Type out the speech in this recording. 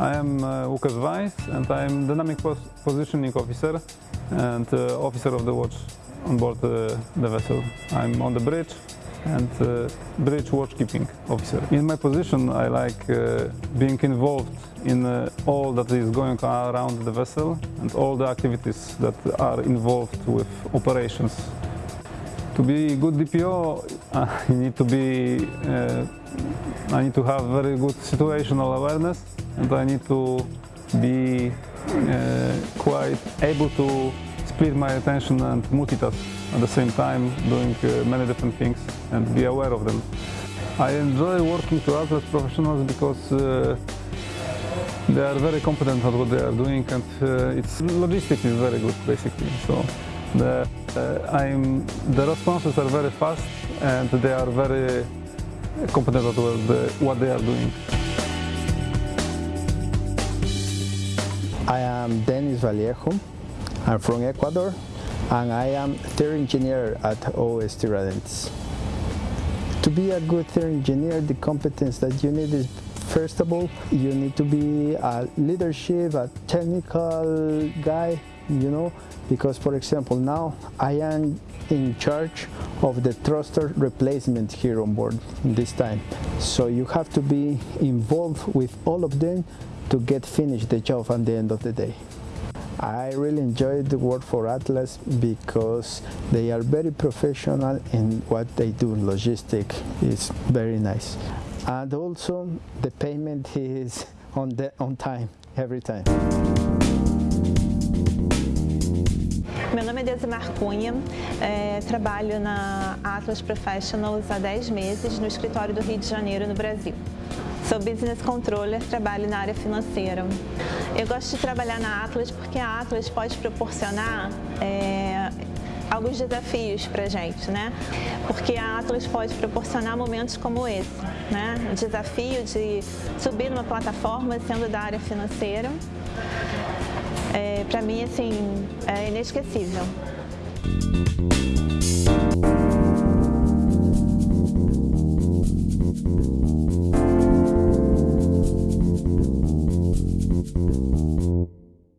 I am uh, Łukasz Weiss and I am Dynamic pos Positioning Officer and uh, Officer of the Watch on board uh, the vessel. I'm on the bridge and uh, bridge watchkeeping officer. In my position I like uh, being involved in uh, all that is going around the vessel and all the activities that are involved with operations. To be a good DPO, uh, you need to be, uh, I need to have very good situational awareness and I need to be uh, quite able to split my attention and multitask at the same time, doing uh, many different things and be aware of them. I enjoy working to Atlas professionals because uh, they are very competent at what they are doing and uh, its logistics is very good basically. So the, uh, I'm, the responses are very fast and they are very competent at what they, what they are doing. I am Denis Vallejo. I'm from Ecuador and I am third engineer at OS Tiradentes. To be a good third engineer, the competence that you need is first of all, you need to be a leadership, a technical guy, you know, because for example now I am in charge of the thruster replacement here on board this time. So you have to be involved with all of them to get finished the job at the end of the day. I really enjoyed the work for Atlas because they are very professional in what they do. Logistic is very nice. And also the payment is on, the, on time, every time. Meu nome é Desimar Cunha, é, trabalho na Atlas Professionals há 10 meses no escritório do Rio de Janeiro, no Brasil. Sou Business Controller, trabalho na área financeira. Eu gosto de trabalhar na Atlas porque a Atlas pode proporcionar é, alguns desafios para gente, né? Porque a Atlas pode proporcionar momentos como esse, né? O desafio de subir numa plataforma sendo da área financeira, para mim, assim, é inesquecível.